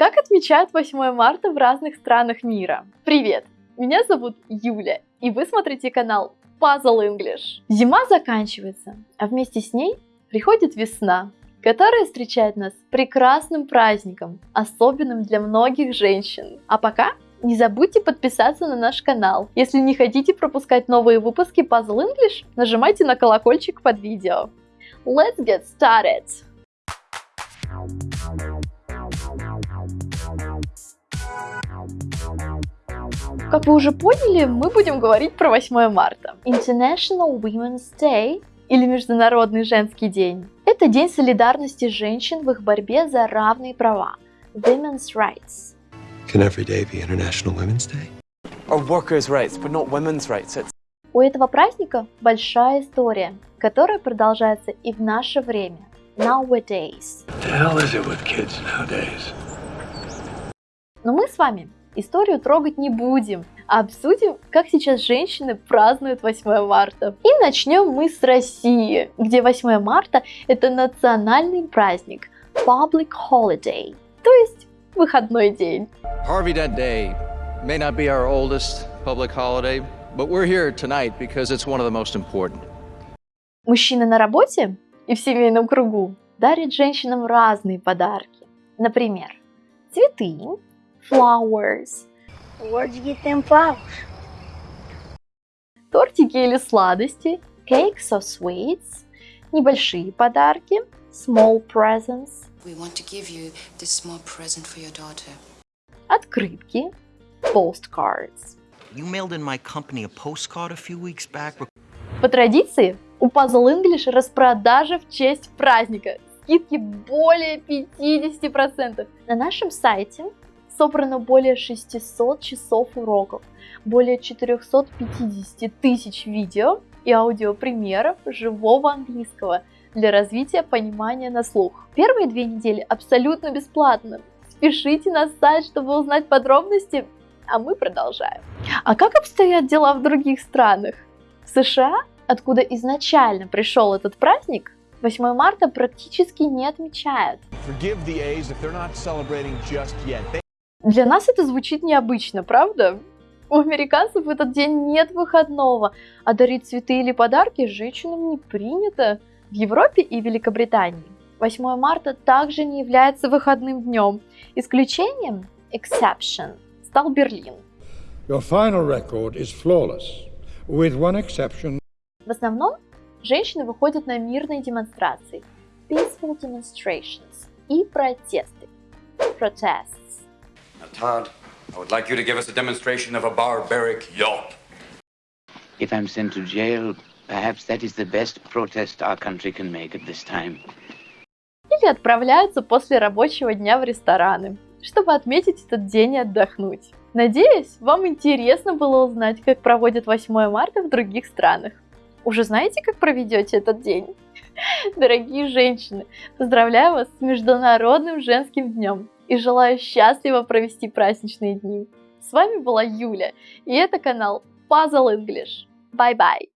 Как отмечают 8 марта в разных странах мира? Привет! Меня зовут Юля, и вы смотрите канал Puzzle English. Зима заканчивается, а вместе с ней приходит весна, которая встречает нас прекрасным праздником, особенным для многих женщин. А пока не забудьте подписаться на наш канал. Если не хотите пропускать новые выпуски Puzzle English, нажимайте на колокольчик под видео. Let's get started! Как вы уже поняли, мы будем говорить про 8 марта. International Women's Day или Международный женский день. Это день солидарности женщин в их борьбе за равные права. Women's Rights. Can every day be International Women's Day? Or workers' rights, but not women's rights. It's У этого праздника большая история, которая продолжается и в наше время. Nowadays. The hell is it with kids nowadays? Но мы с вами историю трогать не будем, а обсудим, как сейчас женщины празднуют 8 марта. И начнем мы с России, где 8 марта это национальный праздник, public holiday, то есть выходной день. Harvey Dent Day may not be our oldest public holiday, but we're here tonight because it's one of the most important. Мужчины на работе и в семейном кругу дарят женщинам разные подарки. Например, цветы, flowers, Where'd you get them flowers? тортики или сладости, cakes or sweets, небольшие подарки, small presents, We want to give you this small present for your daughter. открытки, postcards. You mailed in my company a postcard a few weeks back. По традиции, у Puzzle English распродажа в честь праздника. Скидки более 50%. На нашем сайте собрано более 600 часов уроков, более 450 тысяч видео и аудиопримеров живого английского для развития понимания на слух. Первые две недели абсолютно бесплатно. Спешите на сайт, чтобы узнать подробности, а мы продолжаем. А как обстоят дела в других странах? В США, откуда изначально пришел этот праздник, 8 марта практически не отмечают. Для нас это звучит необычно, правда? У американцев в этот день нет выходного, а дарить цветы или подарки женщинам не принято. В Европе и Великобритании 8 марта также не является выходным днем. Исключением, exception, стал Берлин. Your final record is flawless, with one exception. В основном женщины выходят на мирные демонстрации, peaceful demonstrations, и протесты, protests. Todd, I would like you to give us a demonstration of a barbaric yelp. If I'm sent to jail, perhaps that is the best protest our country can make at this time. Или отправляются после рабочего дня в рестораны, чтобы отметить этот день и отдохнуть. Надеюсь, вам интересно было узнать, как проводят 8 марта в других странах. Уже знаете, как проведете этот день? Дорогие женщины, поздравляю вас с Международным женским днем и желаю счастливо провести праздничные дни. С вами была Юля, и это канал Puzzle English. Bye-bye!